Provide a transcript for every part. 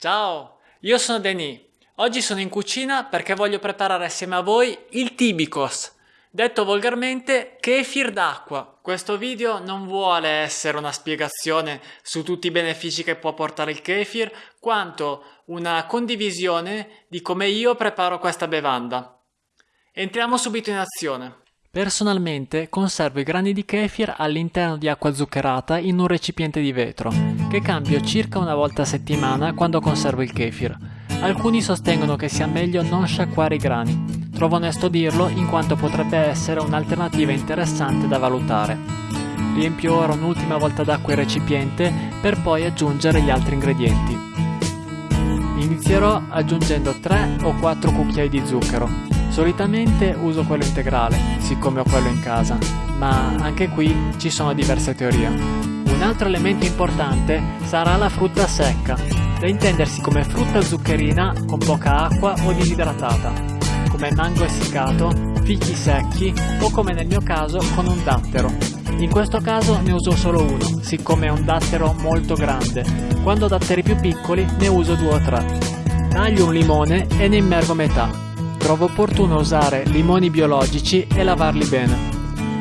Ciao, io sono Denis. Oggi sono in cucina perché voglio preparare assieme a voi il tibikos, detto volgarmente kefir d'acqua. Questo video non vuole essere una spiegazione su tutti i benefici che può portare il kefir, quanto una condivisione di come io preparo questa bevanda. Entriamo subito in azione. Personalmente conservo i grani di kefir all'interno di acqua zuccherata in un recipiente di vetro, che cambio circa una volta a settimana quando conservo il kefir. Alcuni sostengono che sia meglio non sciacquare i grani. Trovo onesto dirlo in quanto potrebbe essere un'alternativa interessante da valutare. Riempio ora un'ultima volta d'acqua il recipiente per poi aggiungere gli altri ingredienti. Inizierò aggiungendo 3 o 4 cucchiai di zucchero, Solitamente uso quello integrale, siccome ho quello in casa, ma anche qui ci sono diverse teorie. Un altro elemento importante sarà la frutta secca, da intendersi come frutta zuccherina con poca acqua o disidratata, come mango essiccato, fichi secchi o come nel mio caso con un dattero. In questo caso ne uso solo uno, siccome è un dattero molto grande. Quando ho datteri più piccoli ne uso due o tre. Taglio un limone e ne immergo metà trovo opportuno usare limoni biologici e lavarli bene.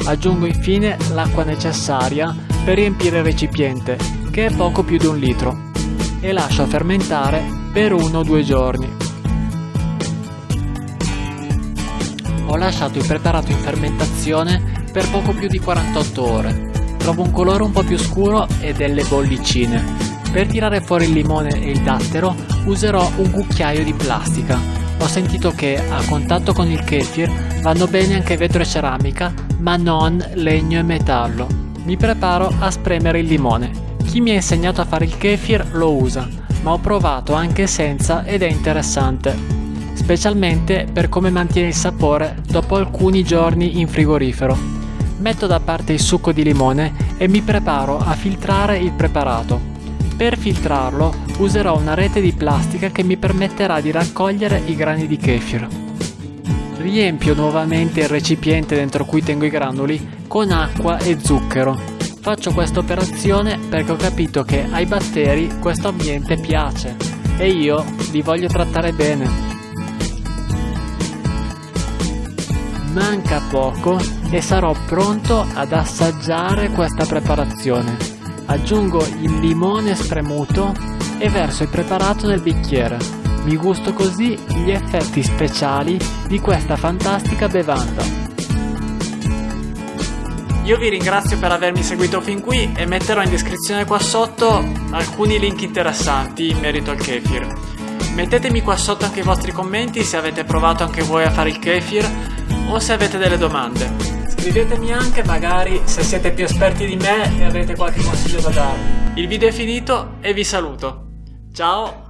Aggiungo infine l'acqua necessaria per riempire il recipiente, che è poco più di un litro, e lascio fermentare per uno o due giorni. Ho lasciato il preparato in fermentazione per poco più di 48 ore. Trovo un colore un po' più scuro e delle bollicine. Per tirare fuori il limone e il dattero userò un cucchiaio di plastica ho sentito che a contatto con il kefir vanno bene anche vetro e ceramica, ma non legno e metallo. Mi preparo a spremere il limone. Chi mi ha insegnato a fare il kefir lo usa, ma ho provato anche senza ed è interessante. Specialmente per come mantiene il sapore dopo alcuni giorni in frigorifero. Metto da parte il succo di limone e mi preparo a filtrare il preparato. Per filtrarlo userò una rete di plastica che mi permetterà di raccogliere i grani di kefir. Riempio nuovamente il recipiente dentro cui tengo i granuli con acqua e zucchero. Faccio questa operazione perché ho capito che ai batteri questo ambiente piace e io li voglio trattare bene. Manca poco e sarò pronto ad assaggiare questa preparazione. Aggiungo il limone spremuto e verso il preparato nel bicchiere. Mi gusto così gli effetti speciali di questa fantastica bevanda. Io vi ringrazio per avermi seguito fin qui e metterò in descrizione qua sotto alcuni link interessanti in merito al kefir. Mettetemi qua sotto anche i vostri commenti se avete provato anche voi a fare il kefir o se avete delle domande. Scrivetemi anche magari se siete più esperti di me e avete qualche consiglio da darmi. Il video è finito e vi saluto. Ciao!